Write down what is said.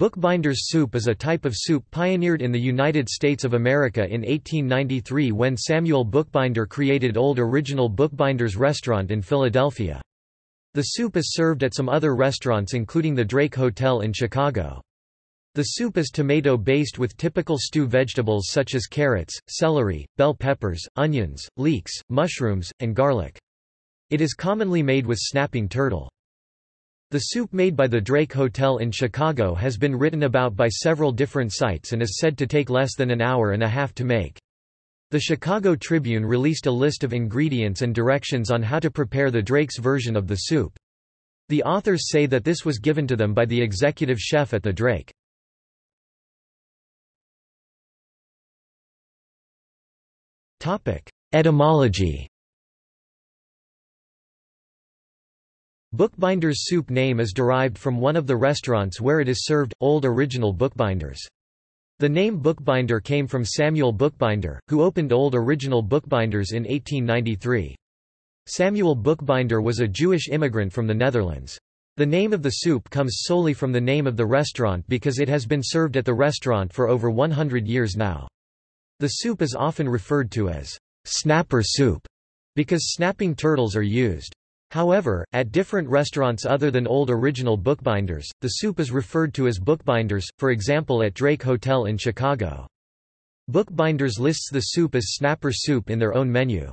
Bookbinder's soup is a type of soup pioneered in the United States of America in 1893 when Samuel Bookbinder created Old Original Bookbinder's Restaurant in Philadelphia. The soup is served at some other restaurants including the Drake Hotel in Chicago. The soup is tomato-based with typical stew vegetables such as carrots, celery, bell peppers, onions, leeks, mushrooms, and garlic. It is commonly made with snapping turtle. The soup made by the Drake Hotel in Chicago has been written about by several different sites and is said to take less than an hour and a half to make. The Chicago Tribune released a list of ingredients and directions on how to prepare the Drake's version of the soup. The authors say that this was given to them by the executive chef at the Drake. Etymology Bookbinder's soup name is derived from one of the restaurants where it is served, Old Original Bookbinders. The name Bookbinder came from Samuel Bookbinder, who opened Old Original Bookbinders in 1893. Samuel Bookbinder was a Jewish immigrant from the Netherlands. The name of the soup comes solely from the name of the restaurant because it has been served at the restaurant for over 100 years now. The soup is often referred to as snapper soup because snapping turtles are used. However, at different restaurants other than Old Original Bookbinders, the soup is referred to as Bookbinders, for example at Drake Hotel in Chicago. Bookbinders lists the soup as snapper soup in their own menu.